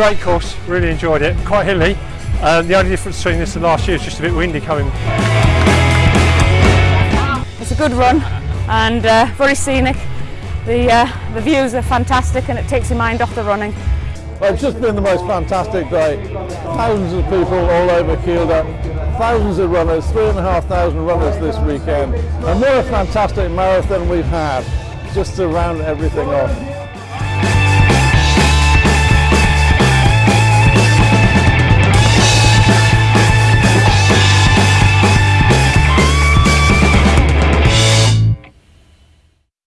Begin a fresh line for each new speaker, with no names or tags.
great course, really enjoyed it. Quite hilly. Um, the only difference between this and last year is just a bit windy coming.
It's a good run and uh, very scenic. The, uh, the views are fantastic and it takes your mind off the running.
Well, it's just been the most fantastic day. Thousands of people all over Kielder, thousands of runners, three and a half thousand runners this weekend. And what a fantastic marathon we've had, just to round everything off.